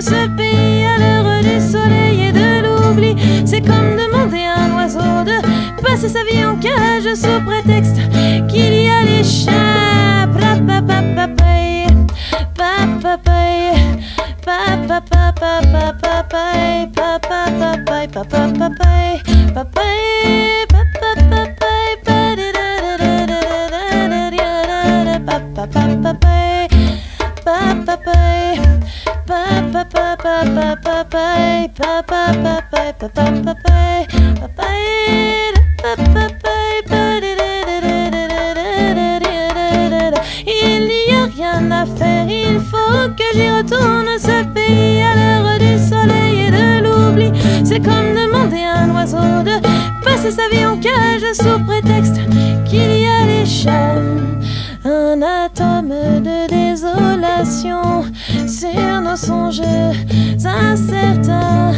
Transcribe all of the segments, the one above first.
ce pays à l'heure du soleil et de l'oubli. C'est comme demander à un oiseau de passer sa vie en cage sous prétexte qu'il y a les chats. sa vie en cage sous prétexte qu'il y a les chaînes. Un atome de désolation sur nos songes incertains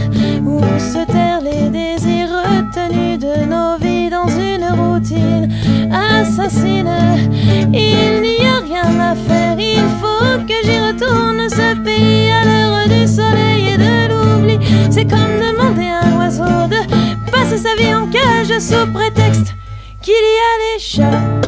où se terrent les désirs retenus de nos vies dans une routine assassine. Il n'y a rien à faire, il faut que j'y retourne ce pays à l'heure du soleil et de l'oubli. C'est comme demander sa vie en cage sous prétexte qu'il y a des chats.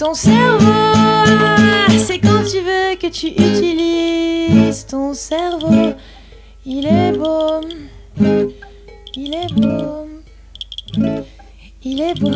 Ton cerveau. C'est quand tu veux que tu utilises ton cerveau. Il est beau. Il est beau. Il est beau.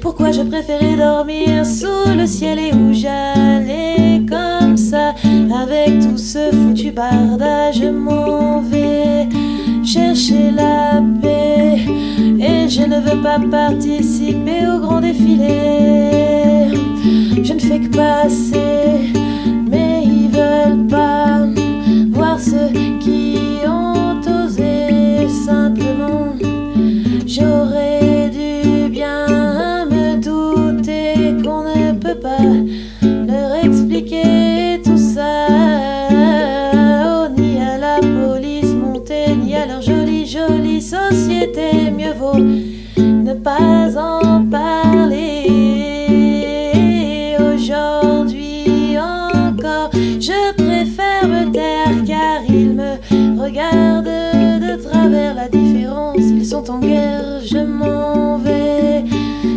Pourquoi je préférais dormir sous le ciel et où j'allais comme ça? Avec tout ce foutu bardage. Je m'en vais chercher la paix et je ne veux pas participer au grand défilé. Je ne fais que passer, mais ils veulent pas voir ceux qui ont osé simplement. Mieux vaut ne pas en parler. Aujourd'hui encore, je préfère me taire car ils me regardent de travers la différence. Ils sont en guerre, je m'en vais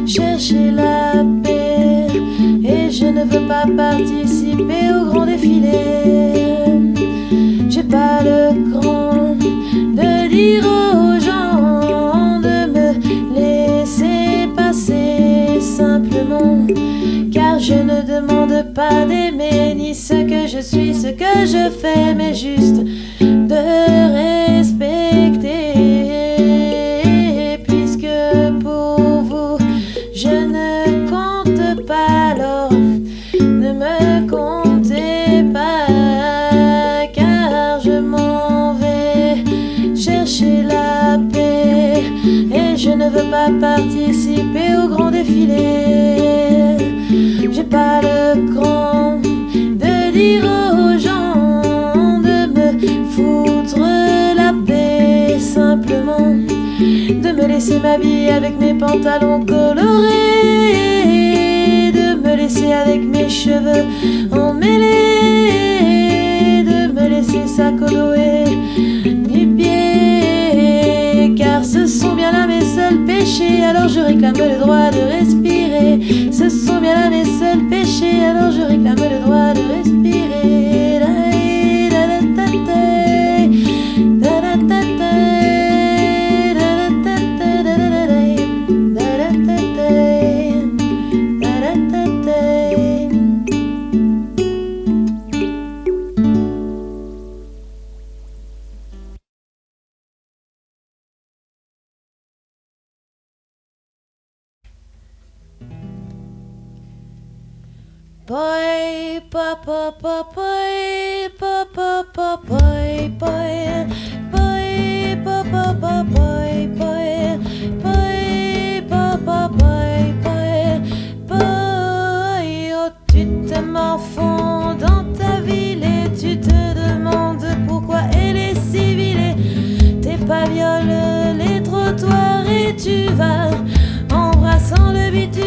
chercher la paix et je ne veux pas participer au grand défilé. Pas d'aimer ni ce que je suis, ce que je fais, mais juste de respecter. Avec mes pantalons colorés, de me laisser avec mes cheveux emmêlés, de me laisser s'accoloer du pied, car ce sont bien là mes seuls péchés, alors je réclame le droit de respirer. Ce sont bien là mes seuls péchés, alors je réclame le droit de respirer. Boy, pa pa pa boy, pa pa pa boy, boy, boy, pa pa pa boy, boy, boy, pa pa boy, boy, boy. Oh, tu te morfonds dans ta ville et tu te demandes pourquoi elle est civilée. Tes pavioles, les trottoirs et tu vas embrassant le bitume.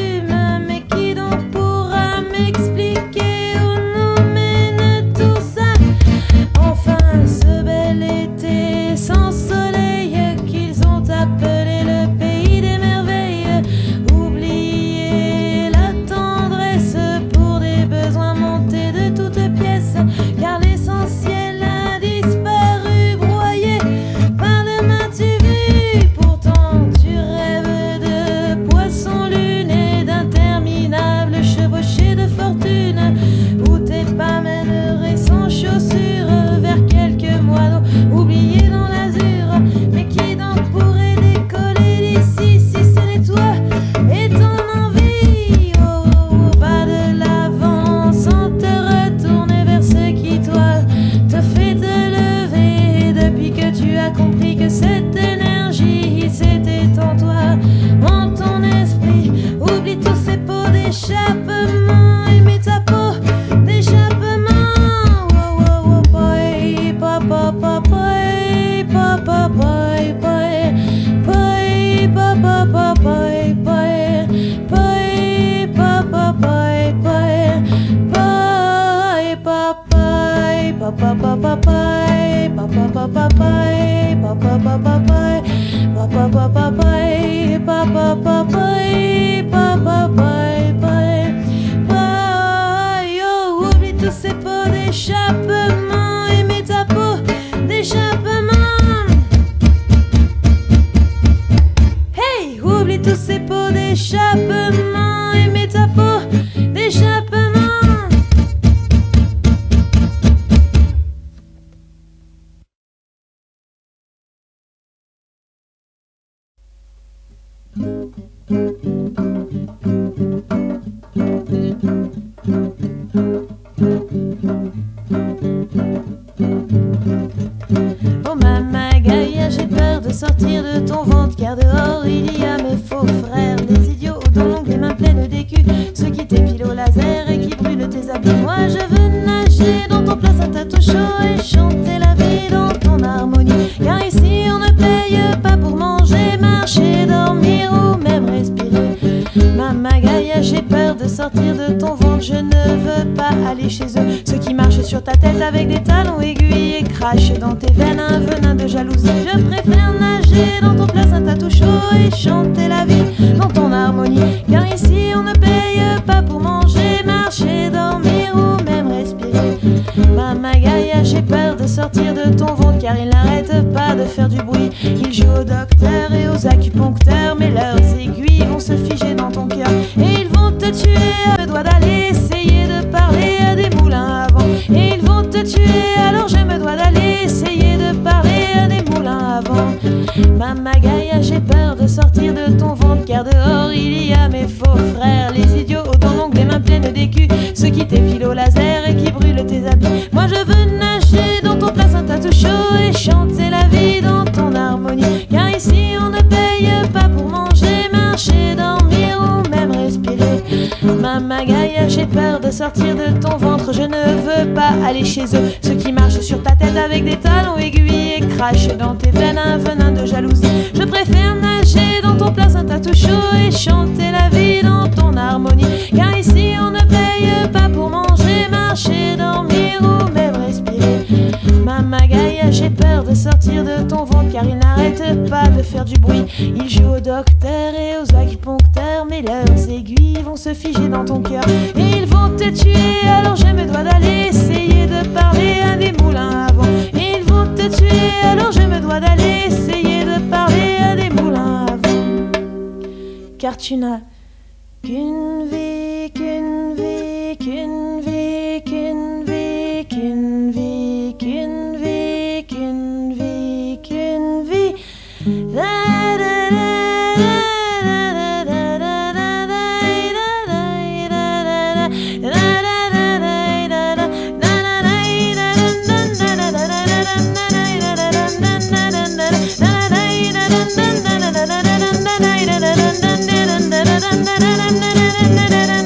dans tes. aller chez eux. Ceux qui marchent sur ta tête avec des talons aiguilles et crachent dans tes veines un venin de jalousie. Je préfère nager dans ton placenta tout chaud et chanter la vie dans ton harmonie. Car ici on ne paye pas pour manger, marcher, dormir ou même respirer. Ma magaille, j'ai peur de sortir de ton ventre car ils n'arrêtent pas de faire du bruit. Ils jouent au docteur et aux acupuncteurs, mais leurs aiguilles vont se figer dans ton cœur. Et ils vont te tuer, alors je me dois d'aller essayer de parler à des moulins à vent. Et ils vont te tuer, alors je me dois d'aller essayer de parler à des moulins à vent. Car tu n'as qu'une vie, qu'une vie, qu'une na na na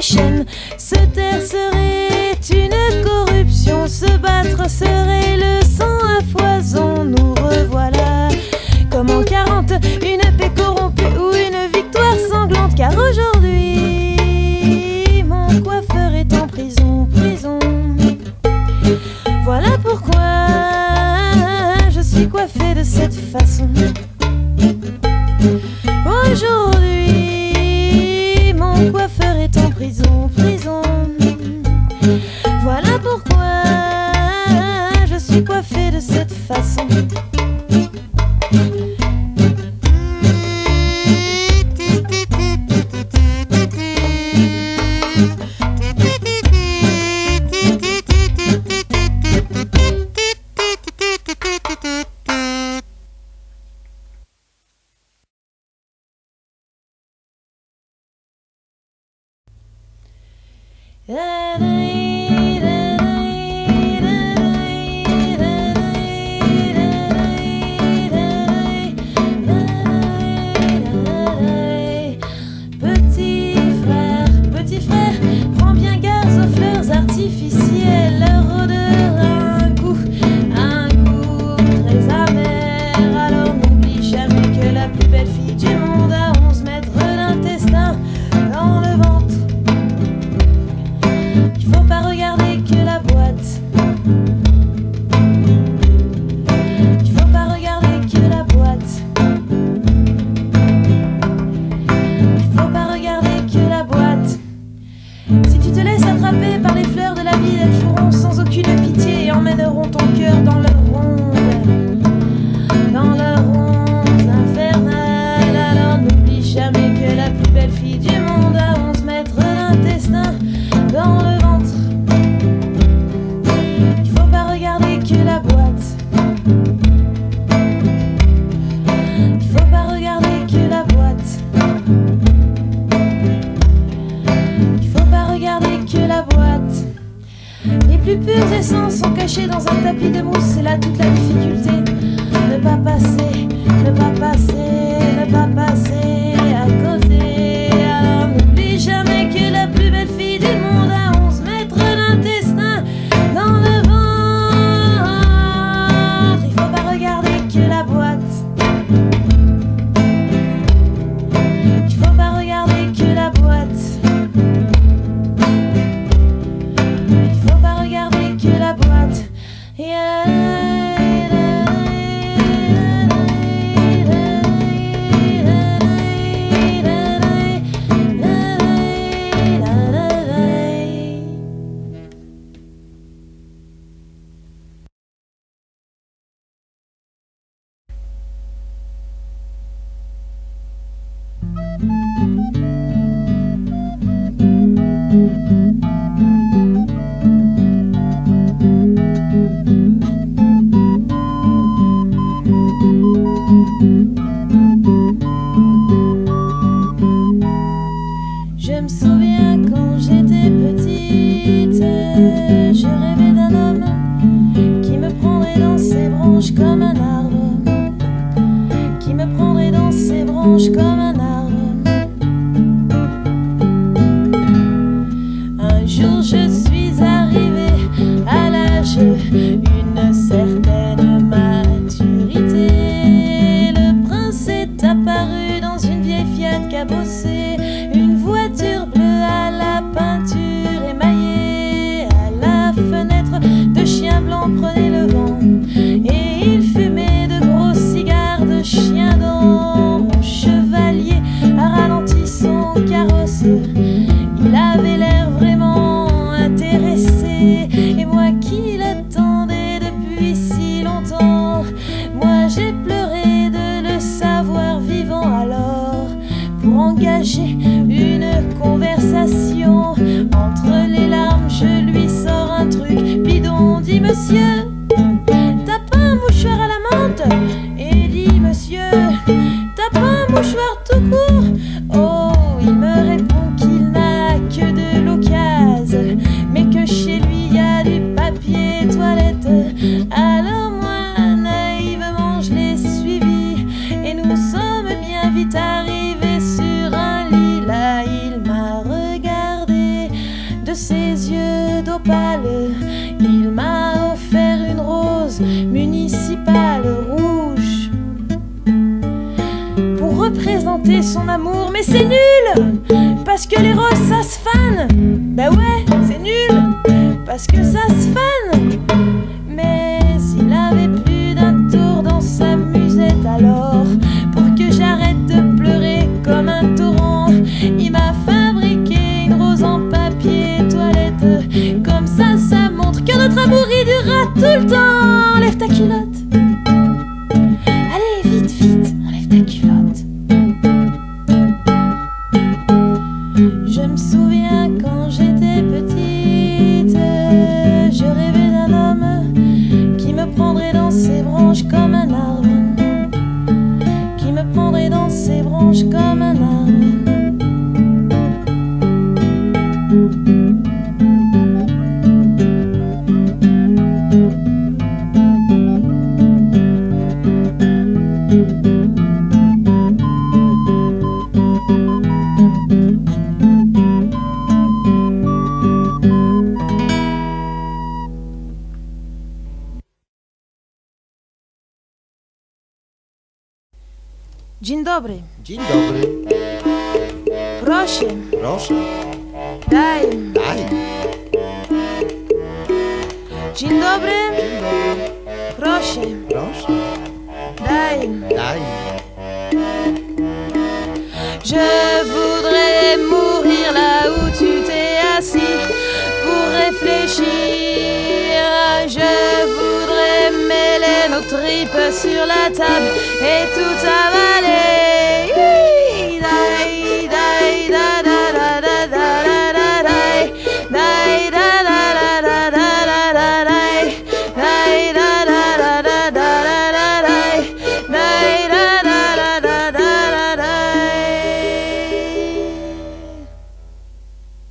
y parce que ça se fane. Mais s'il avait plus d'un tour dans sa musette, alors pour que j'arrête de pleurer comme un torrent, il m'a fabriqué une rose en papier toilette. Comme ça, ça montre que notre amour il durera tout le temps. Lève ta culotte. réfléchir. Je voudrais mêler nos tripes sur la table et tout avaler.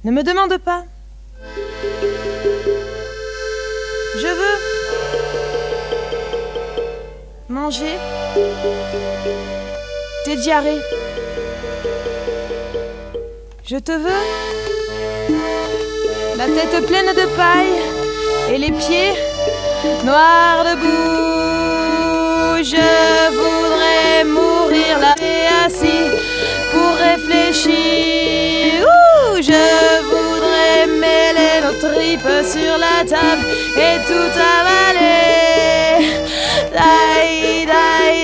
Ne me demande pas tes diarrhées. Je te veux, la tête pleine de paille et les pieds noirs de boue. Je voudrais mourir là et assis pour réfléchir. Je voudrais mêler nos tripes sur la table et tout avaler. Die, die.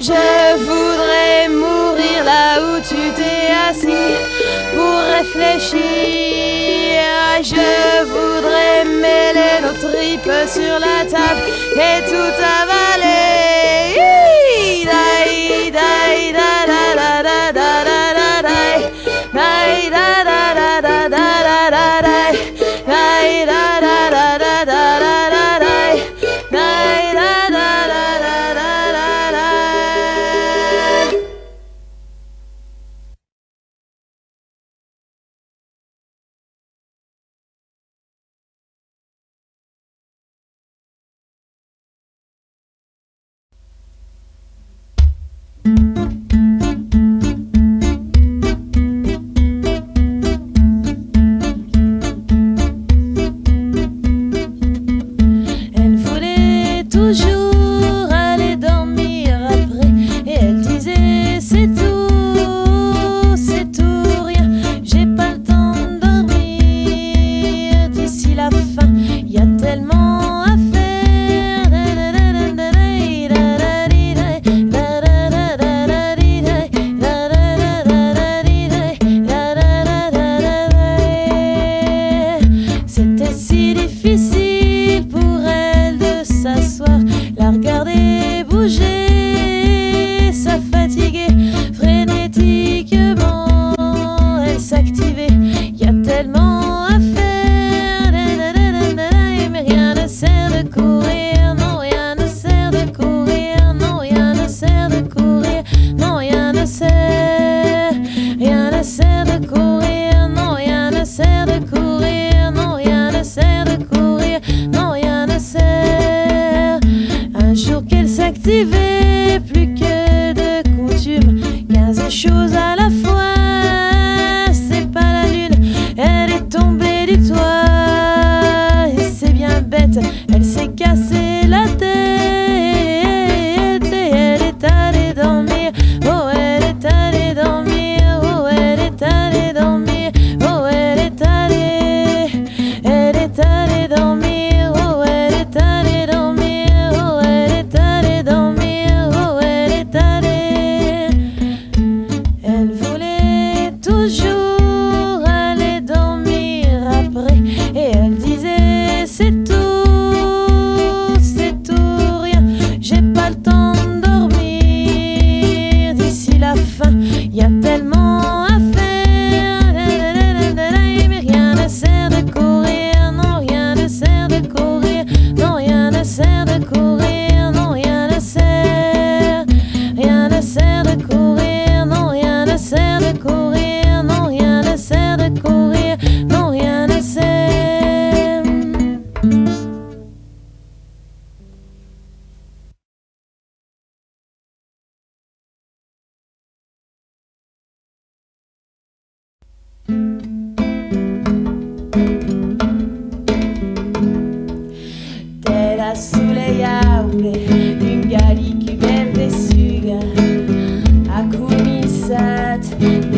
Je voudrais mourir là où tu t'es assis pour réfléchir. Je voudrais mêler nos tripes sur la table et tout avaler. Commissat, des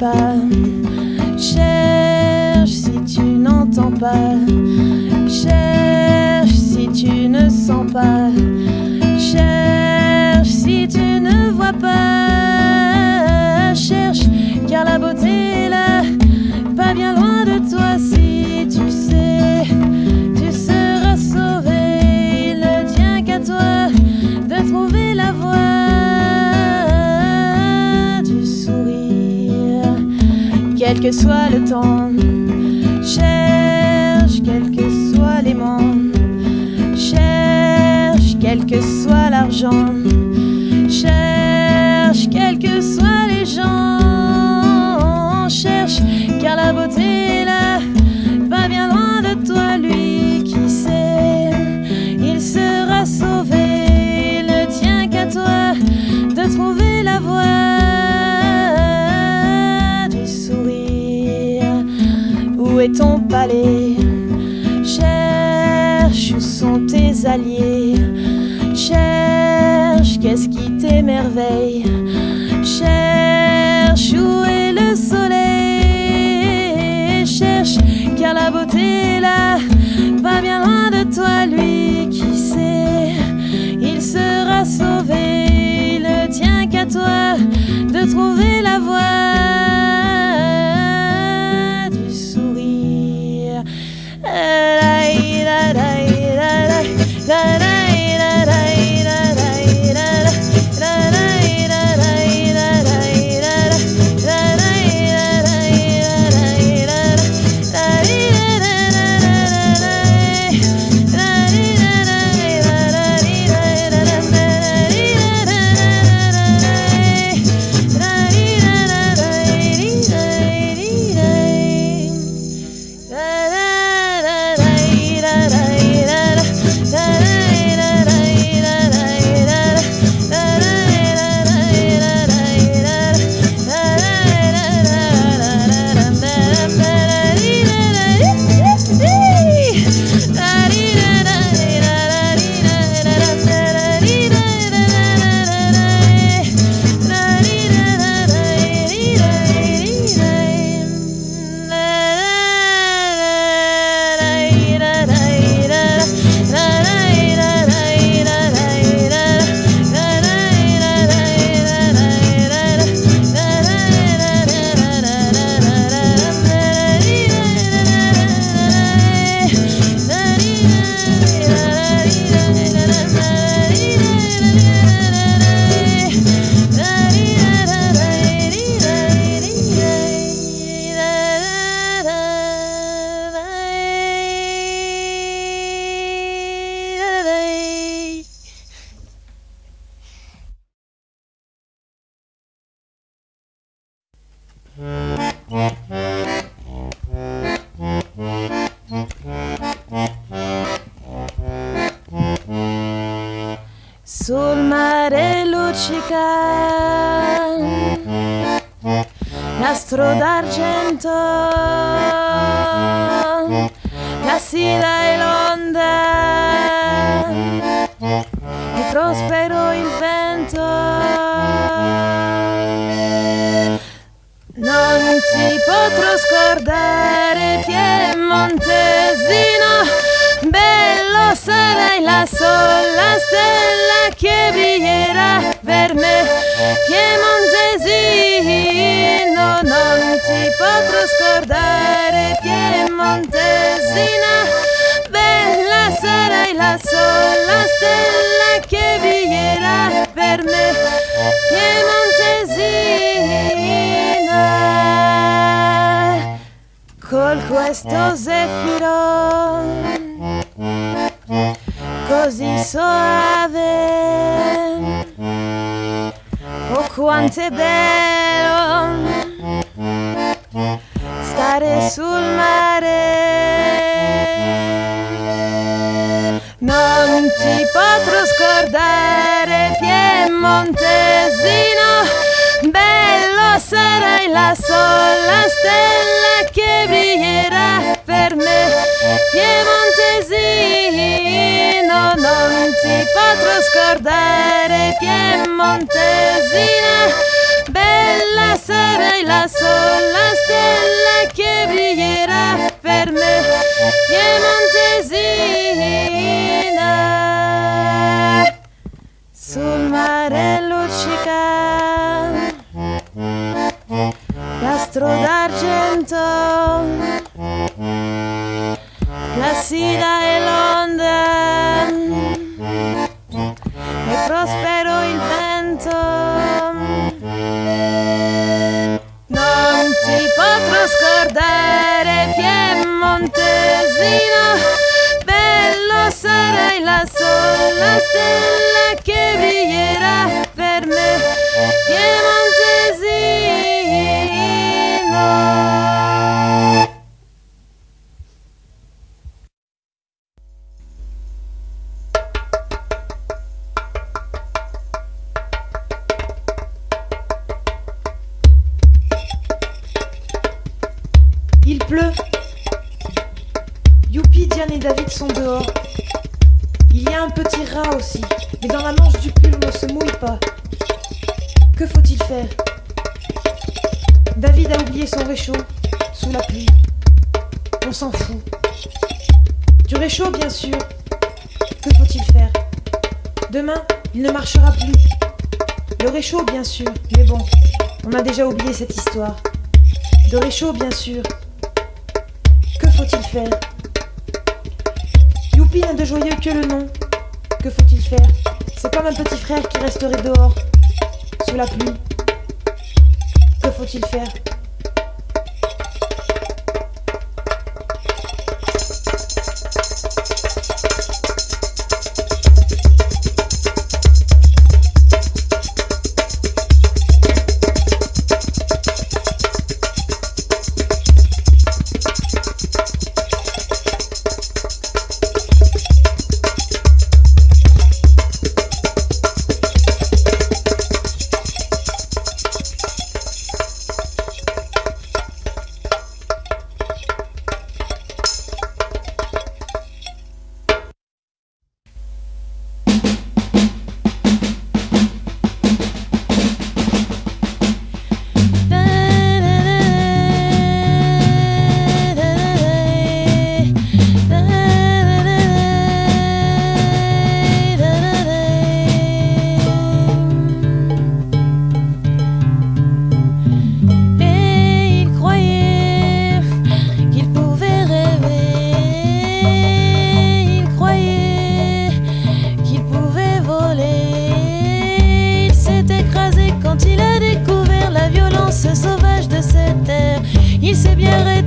ne que Où est ton palais Cherche où sont tes alliés. Cherche qu'est-ce qui t'émerveille. Cherche où est le soleil. Cherche car la beauté là va bien loin de toi, lui qui sait. Il sera sauvé, il ne tient qu'à toi de trouver la voie la sola stella che brillerà per me. Piemontesino non ti potrò scordare. Piemontesina bella sarai la sola stella che brillerà per me. Piemontesina col questo zeffiro così soave. Oh quanto è bello stare sul mare. Non ti potrò scordare piemontesino bello sarai la sola stella che brillerà per me piemontesino non ti potrò scordare piemontesina bella sarai la sola stella che brillerà per me piemontesina sul mare luccica Faire Youpi n'a de joyeux que le nom. Que faut-il faire? C'est comme un petit frère qui resterait dehors, sous la pluie. Que faut-il faire?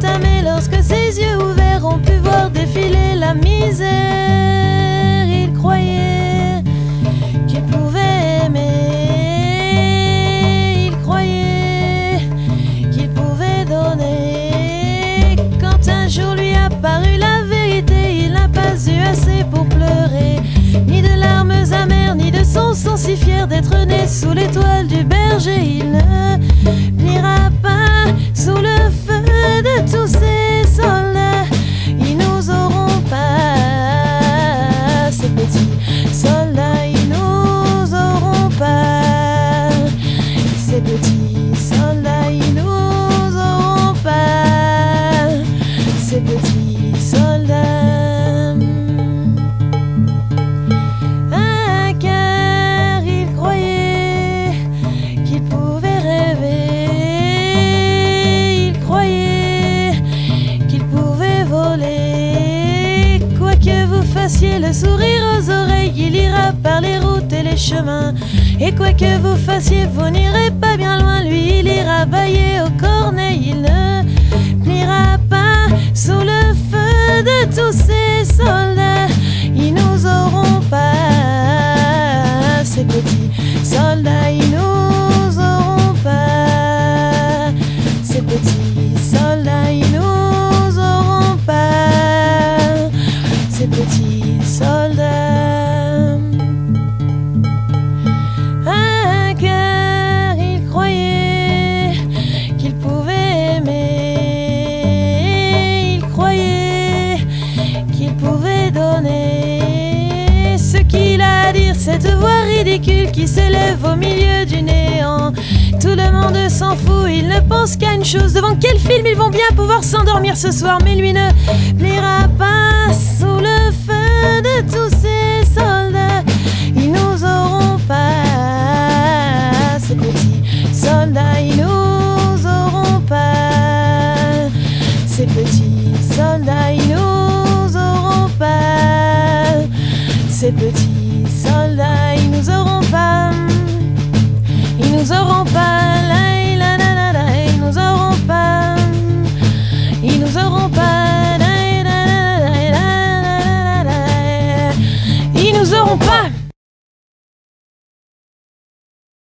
Bien rétamé lorsque ses yeux ouverts ont pu voir défiler la misère. Il croyait qu'il pouvait aimer. Il croyait qu'il pouvait donner. Quand un jour lui apparut la vérité, il n'a pas eu assez pour pleurer. Ni de larmes amères, ni de son sang si fier d'être né sous l'étoile du berger. Routes et quoi que vous fassiez, vous n'irez pas bien loin. Lui, il ira bailler au cornet. Il ne au milieu du néant. Tout le monde s'en fout, il ne pense qu'à une chose. Devant quel film ils vont bien pouvoir s'endormir ce soir, mais lui ne pliera pas nous aurons